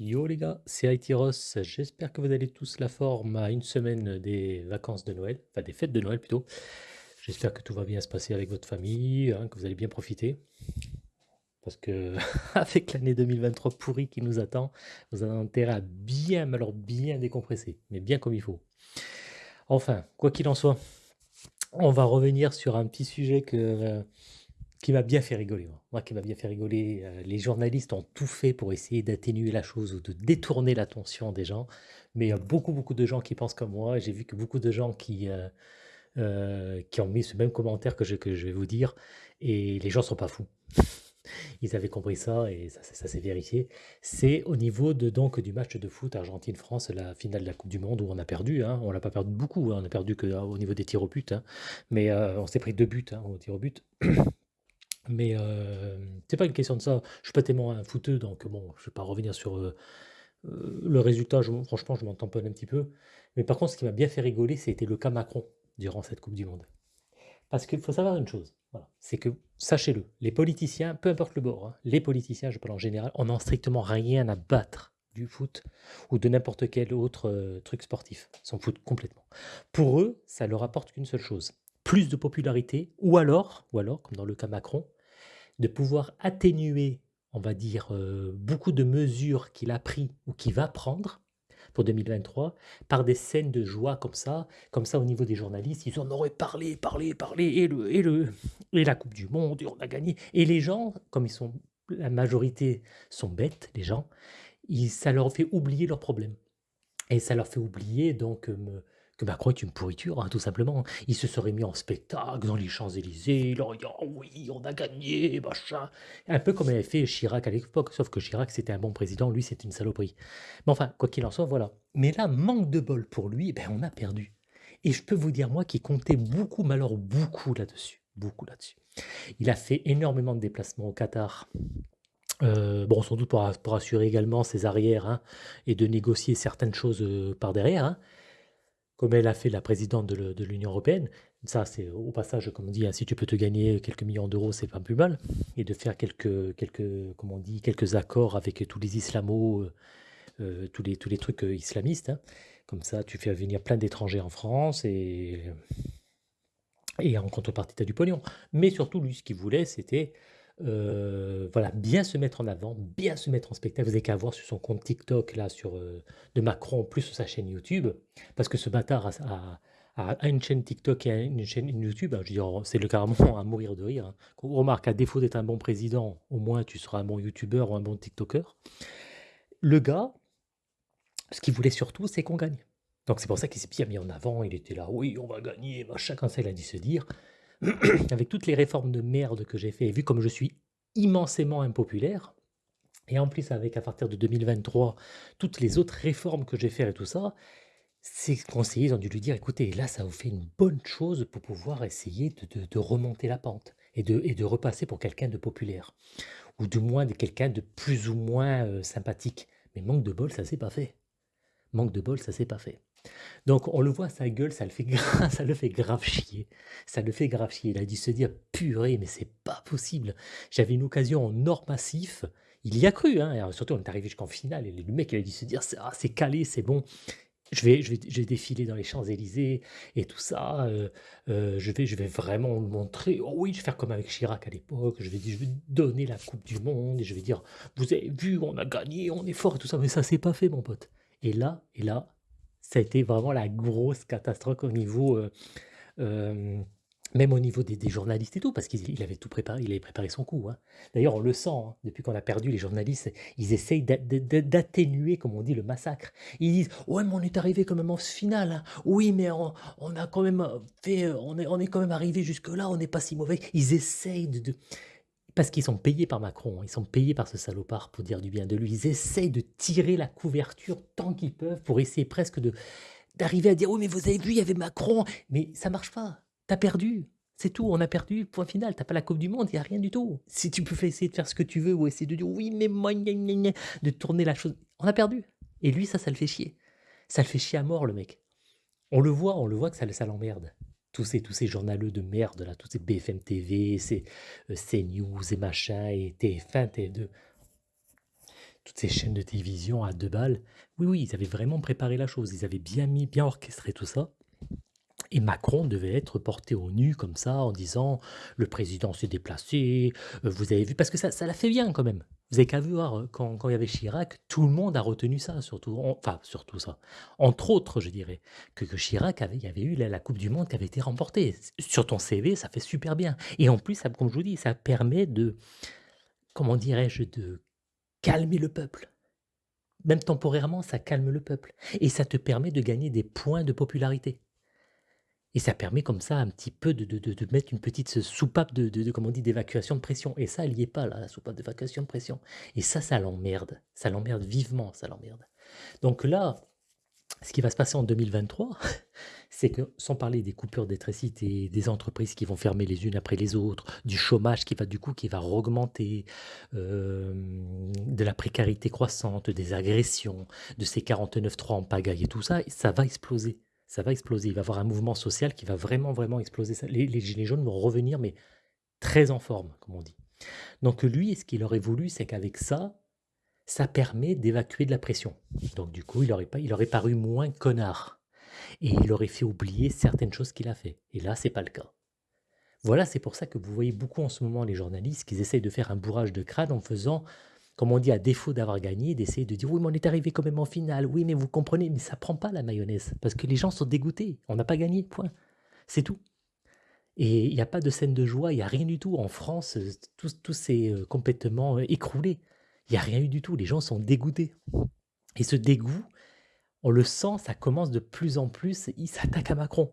Yo les gars, c'est IT Ross. J'espère que vous allez tous la forme à une semaine des vacances de Noël, enfin des fêtes de Noël plutôt. J'espère que tout va bien se passer avec votre famille, hein, que vous allez bien profiter. Parce que avec l'année 2023 pourrie qui nous attend, vous avez intérêt à bien, alors bien décompresser, mais bien comme il faut. Enfin, quoi qu'il en soit, on va revenir sur un petit sujet que, euh, qui m'a bien fait rigoler. Moi, Moi, qui m'a bien fait rigoler. euh, les journalistes ont tout fait pour essayer d'atténuer la chose ou de détourner l'attention des gens. Mais il y a beaucoup, beaucoup de gens qui pensent comme moi. J'ai vu que beaucoup de gens qui, euh, euh, qui ont mis ce même commentaire que je, que je vais vous dire. Et les gens sont pas fous. Ils avaient compris ça et ça, ça- ça s'est vérifié. C'est au niveau de, donc, du match de foot Argentine-France, la finale de la Coupe du Monde où on a perdu. Hein. On l'a pas perdu beaucoup, hein. on a perdu que, au niveau des tirs au but. hein. Mais euh, on s'est pris deux buts hein, au tir au but. Mais euh, c'est pas une question de ça. Je suis pas tellement un footeux, donc bon, je vais pas revenir sur euh, euh, le résultat. Franchement, je m'en tamponne un petit peu. Mais par contre, ce qui m'a bien fait rigoler, c'était le cas Macron durant cette Coupe du Monde. Parce qu'il faut savoir une chose, c'est que, sachez-le, les politiciens, peu importe le bord, hein, les politiciens, je parle en général, on n'en strictement rien à battre du foot ou de n'importe quel autre euh, truc sportif. Ils s'en foutent complètement. Pour eux, ça leur apporte qu'une seule chose, plus de popularité, ou alors, ou alors, comme dans le cas Macron, de pouvoir atténuer, on va dire, euh, beaucoup de mesures qu'il a pris ou qu'il va prendre pour 2023 par des scènes de joie comme ça, comme ça au niveau des journalistes, ils en auraient parlé, parlé, parlé, et, le, et, le, et la Coupe du Monde, et on a gagné. Et les gens, comme ils sont, la majorité sont bêtes, les gens, ils, ça leur fait oublier leurs problèmes. Et ça leur fait oublier donc euh, que Macron est une pourriture, hein, tout simplement. Il se serait mis en spectacle dans les Champs-Élysées, il aurait dit «Oh oui, on a gagné, machin. Un peu comme avait fait Chirac à l'époque, sauf que Chirac c'était un bon président, lui c'était une saloperie. Mais enfin, quoi qu'il en soit, voilà. Mais là, manque de bol pour lui, ben, on a perdu. Et je peux vous dire, moi qui comptais beaucoup, mais alors beaucoup là-dessus, beaucoup là-dessus. Il a fait énormément de déplacements au Qatar. Euh, bon, sans doute pour, pour assurer également ses arrières hein, et de négocier certaines choses euh, par derrière. hein comme elle a fait la présidente de l'Union européenne. Ça, c'est au passage, comme on dit, hein, si tu peux te gagner quelques millions d'euros, c'est pas plus mal. Et de faire quelques, quelques, comme on dit, quelques accords avec tous les islamos, euh, euh, tous les, tous les trucs euh, islamistes. hein. Comme ça, tu fais venir plein d'étrangers en France et, et en contrepartie, tu as du pognon. Mais surtout, lui, ce qu'il voulait, c'était euh, voilà, bien se mettre en avant, bien se mettre en spectacle. Vous n'avez qu'à voir sur son compte TikTok, là, sur, euh, de Macron, plus sur sa chaîne YouTube, parce que ce bâtard a, une chaîne TikTok et une chaîne YouTube. hein, je c'est le carrément à mourir de rire. hein. Remarque, à défaut d'être un bon président, au moins tu seras un bon YouTuber ou un bon TikToker. Le gars, ce qu'il voulait surtout, c'est qu'on gagne. Donc c'est pour ça qu'il s'est bien mis en avant. Il était là, oui, on va gagner, machin, quand ça, il a dit se dire. avec toutes les réformes de merde que j'ai fait, et vu comme je suis immensément impopulaire, et en plus avec à partir de 2023, toutes les autres réformes que j'ai fait et tout ça, ces conseillers ont dû lui dire, écoutez, là ça vous fait une bonne chose pour pouvoir essayer de, remonter la pente et de, et de repasser pour quelqu'un de populaire, ou du moins de quelqu'un de plus ou moins euh, sympathique. Mais manque de bol, ça s'est pas fait. Manque de bol, ça s'est pas fait. Donc on le voit, sa gueule, ça le fait ça le fait grave chier. Ça le fait grave chier. Il a dû se dire, purée, mais c'est pas possible. J'avais une occasion en or massif. Il y a cru, hein. Alors, surtout, on est arrivé jusqu'en finale. Et le mec, il a dû se dire, c'est ah, c'est calé, c'est bon. Je vais, je, vais, je vais défiler dans les Champs-Élysées et tout ça. euh, euh, je, vais, je vais vraiment montrer. Oh oui, je vais faire comme avec Chirac à l'époque. Je vais, je vais donner la Coupe du Monde et je vais dire Vous avez vu, on a gagné, on est fort et tout ça. Mais ça s'est pas fait, mon pote. Et là, et là, ça a été vraiment la grosse catastrophe au niveau, euh, euh, même au niveau des, journalistes et tout, parce qu'il il avait tout préparé, il avait préparé son coup. hein. D'ailleurs, on le sent, hein, depuis qu'on a perdu, les journalistes, ils essayent d'a- d'a- d'a- d'atténuer, comme on dit, le massacre. Ils disent, ouais, mais on est arrivé quand même en finale. hein. Oui, mais on, a quand même fait, on est, on est quand même arrivé jusque-là, on n'est pas si mauvais. Ils essayent de- parce qu'ils sont payés par Macron, ils sont payés par ce salopard pour dire du bien de lui. Ils essayent de tirer la couverture tant qu'ils peuvent pour essayer presque de d'arriver à dire oui mais vous avez vu il y avait Macron. Mais ça marche pas. T'as perdu. C'est tout. On a perdu. Point final. T'as pas la coupe du monde. Il y a rien du tout. Si tu peux essayer de faire ce que tu veux ou essayer de dire oui mais moi de tourner la chose. On a perdu. Et lui ça ça le fait chier. Ça le fait chier à mort le mec. On le voit on le voit que ça, ça l'emmerde tous ces, tous ces journaleux de merde là tous ces BFM TV ces euh, CNews et machin et TF1 TF2 toutes ces chaînes de télévision à deux balles. Oui, oui, ils avaient vraiment préparé la chose. Ils avaient bien mis, bien orchestré tout ça. Et Macron devait être porté au nu comme ça en disant le président s'est déplacé, euh, vous avez vu, parce que ça, l'a fait bien quand même. Vous avez qu'à voir, euh, quand, il y avait Chirac, tout le monde a retenu ça, surtout, enfin surtout ça. Entre autres, je dirais, que, Chirac avait, eu la, Coupe du Monde qui avait été remportée. Sur ton CV, ça fait super bien. Et en plus, comme je vous dis, ça permet de, comment dirais-je, de calmer le peuple. Même temporairement, ça calme le peuple. Et ça te permet de gagner des points de popularité. Et ça permet comme ça un petit peu de, de, de, mettre une petite soupape de, de, comment on dit, d'évacuation de pression. Et ça, elle n'y est pas, la soupape d'évacuation de pression. Et ça, ça l'emmerde. Ça l'emmerde vivement, ça l'emmerde. Donc là, ce qui va se passer en 2023, c'est que, sans parler des coupures d'électricité, des entreprises qui vont fermer les unes après les autres, du chômage qui va du coup qui va augmenter, euh, de la précarité croissante, des agressions, de ces 49.3 en pagaille et tout ça, ça va exploser ça va exploser. Il va y avoir un mouvement social qui va vraiment, vraiment exploser. Les, gilets jaunes vont revenir, mais très en forme, comme on dit. Donc lui, ce qu'il aurait voulu, c'est qu'avec ça, ça permet d'évacuer de la pression. Donc du coup, il aurait, pas, il paru moins connard. Et il aurait fait oublier certaines choses qu'il a fait. Et là, c'est pas le cas. Voilà, c'est pour ça que vous voyez beaucoup en ce moment les journalistes qui essayent de faire un bourrage de crâne en faisant comme on dit, à défaut d'avoir gagné, d'essayer de dire oui, mais on est arrivé quand même en finale, oui, mais vous comprenez, mais ça prend pas la mayonnaise, parce que les gens sont dégoûtés, on n'a pas gagné, point. C'est tout. Et il n'y a pas de scène de joie, il n'y a rien du tout. En France, tout, tout s'est euh, complètement euh, écroulé. Il n'y a rien eu du tout, les gens sont dégoûtés. Et ce dégoût, on le sent, ça commence de plus en plus, il s'attaque à Macron.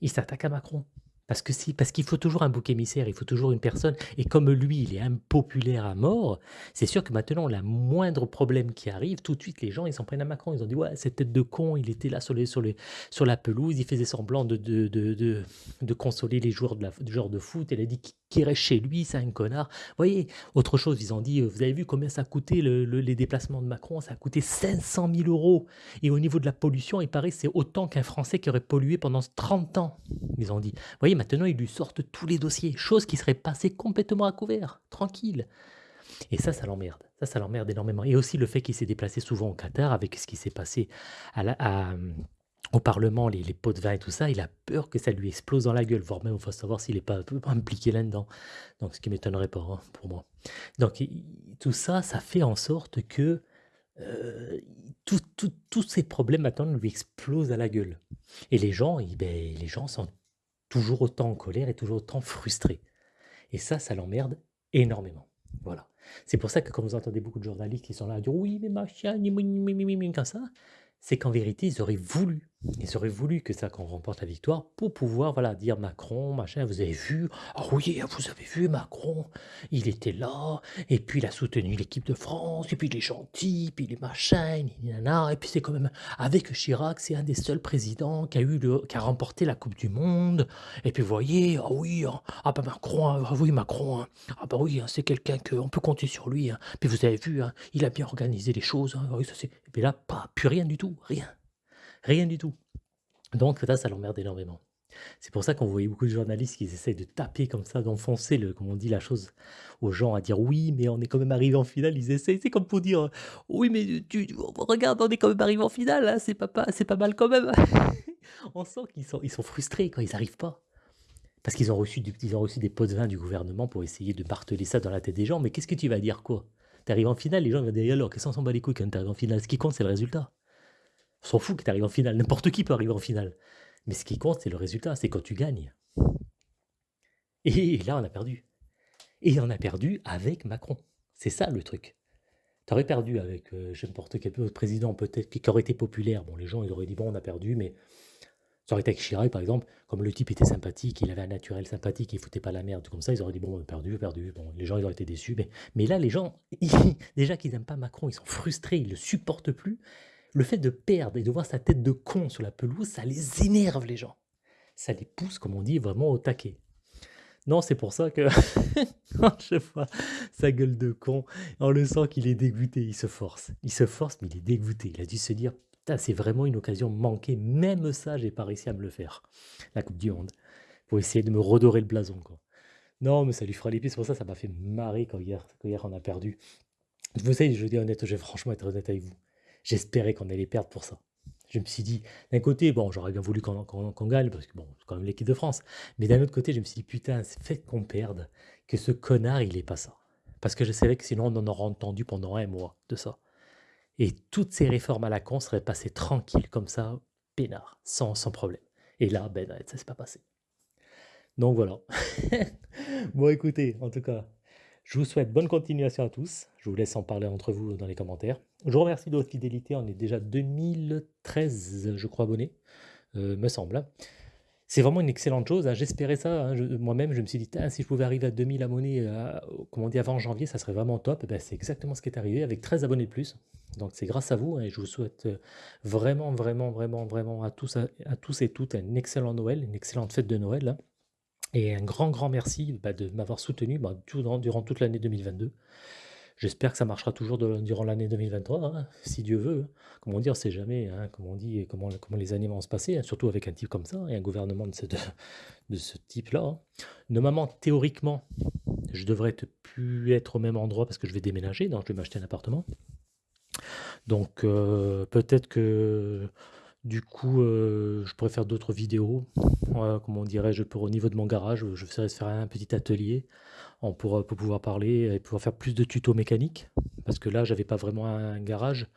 Il s'attaque à Macron. Parce que parce qu'il faut toujours un bouc émissaire, il faut toujours une personne. Et comme lui, il est impopulaire à mort, c'est sûr que maintenant, la moindre problème qui arrive, tout de suite, les gens, ils s'en prennent à Macron. Ils ont dit, ouais, cette tête de con, il était là sur, les, sur, les, sur la pelouse, il faisait semblant de, de, de, de, de consoler les joueurs de la, du genre de foot. Il a dit qu'il reste chez lui, c'est un connard. Vous voyez, autre chose, ils ont dit, vous avez vu combien ça a coûté le, les déplacements de Macron? Ça a coûté 500 000 euros. Et au niveau de la pollution, il paraît c'est autant qu'un Français qui aurait pollué pendant 30 ans. Ils ont dit, voyez, maintenant, ils lui sortent tous les dossiers, chose qui serait passée complètement à couvert, tranquille. Et ça, ça l'emmerde. Ça, ça l'emmerde énormément. Et aussi le fait qu'il s'est déplacé souvent au Qatar avec ce qui s'est passé à au Parlement, les, pots de vin et tout ça, il a peur que ça lui explose dans la gueule, voire même il faut savoir s'il n'est pas impliqué là-dedans. Donc, ce qui m'étonnerait pas hein, pour moi. Donc, tout ça, ça fait en sorte que euh, tous ces problèmes maintenant lui explosent à la gueule. Et les gens, ben, les gens sont toujours autant en colère et toujours autant frustrés. Et ça, ça l'emmerde énormément. Voilà. C'est pour ça que quand vous entendez beaucoup de journalistes qui sont là à dire oui, mais machin, comme ça, c'est qu'en vérité, ils auraient voulu. Ils auraient voulu que ça qu'on remporte la victoire pour pouvoir voilà dire Macron machin vous avez vu? Ah oui vous avez vu Macron? Il était là et puis il a soutenu l'équipe de France et puis il est gentil puis il est machin et puis c'est quand même avec Chirac c'est un des seuls présidents qui a eu qui a remporté la Coupe du Monde. Et puis vous voyez ah oui hein, ah bah Macron ah oui Macron hein, ah bah oui hein, c'est quelqu'un que on peut compter sur lui puis vous avez vu il a bien organisé les choses ça, et puis là pas plus rien du tout rien Rien du tout. Donc ça, ça l'emmerde énormément. C'est pour ça qu'on voyait beaucoup de journalistes qui essayent de taper comme ça, d'enfoncer, comme on dit, la chose aux gens, à dire oui, mais on est quand même arrivé en finale. Ils essayent, c'est comme pour dire oui, mais tu, regarde, on est quand même arrivé en finale, hein, c'est pas, pas, c'est pas mal quand même. on sent qu'ils sont, frustrés quand ils n'arrivent pas. Parce qu'ils ont, reçu des pots de vin du gouvernement pour essayer de marteler ça dans la tête des gens. Mais qu'est-ce que tu vas dire quoi? Tu arrives en finale, les gens vont dire alors, qu'est-ce qu'on s'en bat les couilles quand tu arrives en finale? Ce qui compte, c'est le résultat. S'en fout que tu arrives en finale. N'importe qui peut arriver en finale. Mais ce qui compte, c'est le résultat. C'est quand tu gagnes. Et là, on a perdu. Et on a perdu avec Macron. C'est ça le truc. Tu aurais perdu avec euh, n'importe quel autre président, peut-être, qui aurait été populaire. Bon, les gens, ils auraient dit, bon, on a perdu, mais ça aurait été avec Chirac, par exemple, comme le type était sympathique, il avait un naturel sympathique, il foutait pas la merde, comme ça, ils auraient dit, bon, on a perdu, perdu. Bon, les gens, ils auraient été déçus. Mais, mais là, les gens, déjà qu'ils n'aiment pas Macron, ils sont frustrés, ils le supportent plus le fait de perdre et de voir sa tête de con sur la pelouse, ça les énerve les gens. Ça les pousse, comme on dit, vraiment au taquet. Non, c'est pour ça que quand je vois sa gueule de con, on le sent qu'il est dégoûté, il se force. Il se force, mais il est dégoûté. Il a dû se dire, c'est vraiment une occasion manquée. Même ça, j'ai pas réussi à me le faire. La Coupe du Monde. Pour essayer de me redorer le blason. Non, mais ça lui fera les. C'est pour ça ça m'a fait marrer quand hier, quand hier on a perdu. Vous savez, je dis honnête, je vais franchement être honnête avec vous. J'espérais qu'on allait perdre pour ça. Je me suis dit, d'un côté, bon, j'aurais bien voulu qu'on gagne, parce que bon, c'est quand même l'équipe de France. Mais d'un autre côté, je me suis dit, putain, c'est fait qu'on perde, que ce connard, il est pas ça. Parce que je savais que sinon, on en aurait entendu pendant un mois de ça. Et toutes ces réformes à la con seraient passées tranquilles, comme ça, peinard, sans, sans problème. Et là, ben, ça s'est pas passé. Donc voilà. bon, écoutez, en tout cas, je vous souhaite bonne continuation à tous. Je vous laisse en parler entre vous dans les commentaires. Je vous remercie de votre fidélité. On est déjà 2013, je crois, abonnés, euh, me semble. Hein. C'est vraiment une excellente chose. Hein. J'espérais ça. Hein. Moi-même, je me suis dit, si je pouvais arriver à 2000 abonnés, euh, comme on avant janvier, ça serait vraiment top. Ben, c'est exactement ce qui est arrivé avec 13 abonnés de plus. Donc c'est grâce à vous et je vous souhaite euh, vraiment, vraiment, vraiment, vraiment à tous, à, tous et toutes un excellent Noël, une excellente fête de Noël. Et un grand, grand merci bah, de m'avoir soutenu bah, durant, toute l'année 2022. J'espère que ça marchera toujours durant l'année 2023, hein, si Dieu veut. Comme on dit, on ne sait jamais, hein, comme on dit, comment, comment les années vont se passer, hein, surtout avec un type comme ça, et un gouvernement de ce, ce type-là. Normalement, théoriquement, je devrais plus être au même endroit parce que je vais déménager, donc je vais m'acheter un appartement. Donc euh, peut-être que du coup, euh, je pourrais faire d'autres vidéos. comment dirais-je, au niveau de mon garage, je vais faire un petit atelier pour, pouvoir parler et pouvoir faire plus de tutos mécaniques. Parce que là, j'avais pas vraiment un garage.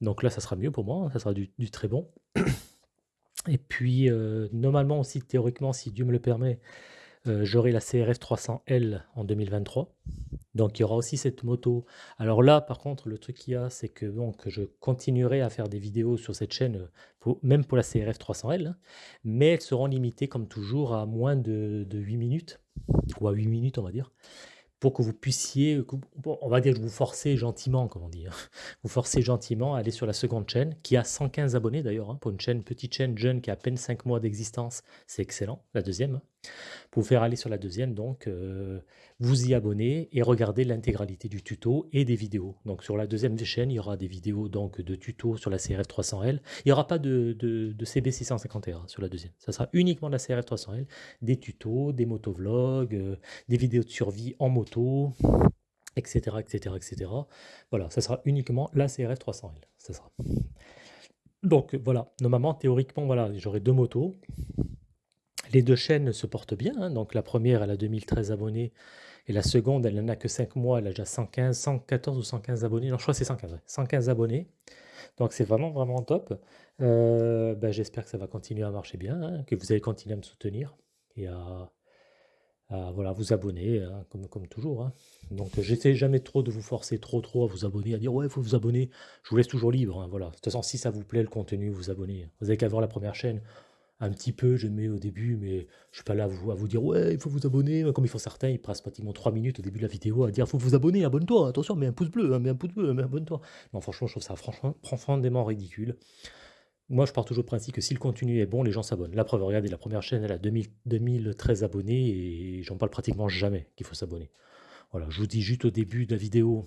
Donc là, ça sera mieux pour moi, ça sera du, très bon. Et puis, euh, normalement aussi, théoriquement, si Dieu me le permet, euh, j'aurai la CRF 300L en 2023. Donc il y aura aussi cette moto. Alors là, par contre, le truc qu'il y a, c'est que donc, je continuerai à faire des vidéos sur cette chaîne, même pour la CRF 300L, hein, mais elles seront limitées comme toujours à moins de, de 8 minutes, ou à 8 minutes on va dire pour que vous puissiez, on va dire vous forcez gentiment, comment dire, vous forcez gentiment à aller sur la seconde chaîne, qui a 115 abonnés d'ailleurs, hein, pour une chaîne, petite chaîne jeune qui a à peine 5 mois d'existence, c'est excellent, la deuxième. Pour faire aller sur la deuxième, donc, euh, vous y abonner et regarder l'intégralité du tuto et des vidéos. Donc sur la deuxième chaîne, il y aura des vidéos donc, de tutos sur la CRF 300L. Il n'y aura pas de, de, CB 650R sur la deuxième. Ça sera uniquement de la CRF 300L, des tutos, des motovlogs, euh, des vidéos de survie en moto, etc., etc., etc. Voilà, ça sera uniquement la CRF 300L. Ça sera. Donc voilà, normalement, théoriquement, voilà, j'aurai deux motos. Les deux chaînes se portent bien. Hein. Donc la première, elle a 2013 abonnés. Et la seconde, elle n'en a que 5 mois. Elle a déjà 115, 114 ou 115 abonnés. Non, je crois que c'est 115. 115 abonnés. Donc c'est vraiment, vraiment top. Euh, ben, j'espère que ça va continuer à marcher bien. Hein, que vous allez continuer à me soutenir. Et à, voilà, vous abonner, hein, comme, comme toujours. Donc j'essaie jamais trop de vous forcer trop trop à vous abonner, à dire ouais, il faut vous abonner. Je vous laisse toujours libre. Voilà. De toute façon, si ça vous plaît le contenu, vous abonnez. Vous avez qu'à voir la première chaîne un petit peu, je mets au début, mais je suis pas là à vous, dire ouais, il faut vous abonner, comme ils font certains, ils passent pratiquement 3 minutes au début de la vidéo à dire faut vous abonner, abonne-toi, attention, mets un pouce bleu, hein, mets un pouce bleu, mets abonne-toi. Non, franchement, je trouve ça franchement profondément ridicule. Moi, je pars toujours au principe que si le contenu est bon, les gens s'abonnent. La preuve, regardez, la première chaîne, elle a 2000, 2013 abonnés et j'en parle pratiquement jamais qu'il faut s'abonner. Voilà, je vous dis juste au début de la vidéo,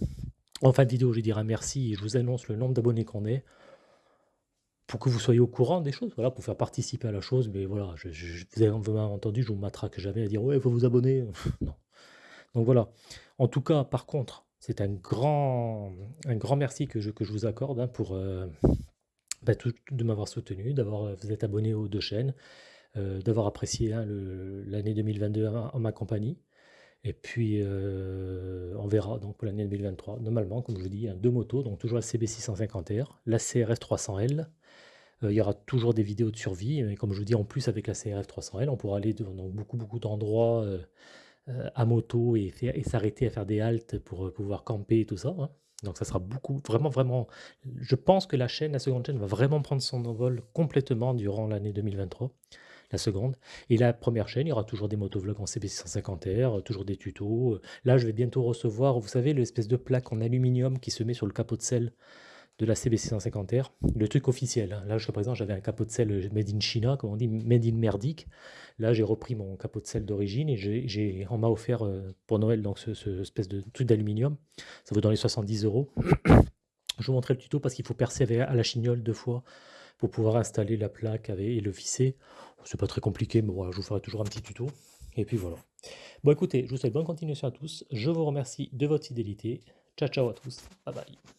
en fin de vidéo, je dirai merci et je vous annonce le nombre d'abonnés qu'on est pour que vous soyez au courant des choses, voilà, pour faire participer à la chose, mais voilà, vous avez entendu, je vous matraque jamais à dire ouais, il faut vous abonner. non. Donc voilà. En tout cas, par contre, c'est un grand, merci que je, vous accorde hein, pour euh, bah, de m'avoir soutenu, d'avoir euh, vous êtes abonné aux deux chaînes, euh, d'avoir apprécié hein, l'année 2022 en, ma compagnie. Et puis, on verra donc pour l'année 2023. Normalement, comme je vous dis, deux motos, donc toujours la CB650R, la CRS 300L euh, il y aura toujours des vidéos de survie. Et comme je vous dis, en plus avec la CRF 300L, on pourra aller dans beaucoup, beaucoup d'endroits euh, euh, à moto et, et s'arrêter à faire des haltes pour pouvoir camper et tout ça. Hein. Donc ça sera beaucoup, vraiment, vraiment... Je pense que la chaîne, la seconde chaîne, va vraiment prendre son envol complètement durant l'année 2023 la seconde. Et la première chaîne, il y aura toujours des motovlogs en CB650R, toujours des tutos. Là, je vais bientôt recevoir, vous savez, l'espèce de plaque en aluminium qui se met sur le capot de selle de la CB650R, le truc officiel. Hein. Là, jusqu'à présent, j'avais un capot de sel made in China, comme on dit, made in merdique. Là, j'ai repris mon capot de sel d'origine et j'ai, on m'a offert euh, pour Noël donc ce, espèce de truc d'aluminium. Ça vaut dans les 70 euros. Je vous montrer le tuto parce qu'il faut percer à la chignole deux fois pour pouvoir installer la plaque et le visser. C'est pas très compliqué, mais voilà, je vous ferai toujours un petit tuto. Et puis voilà. Bon, écoutez, je vous souhaite bonne continuation à tous. Je vous remercie de votre fidélité. Ciao ciao à tous. Bye bye.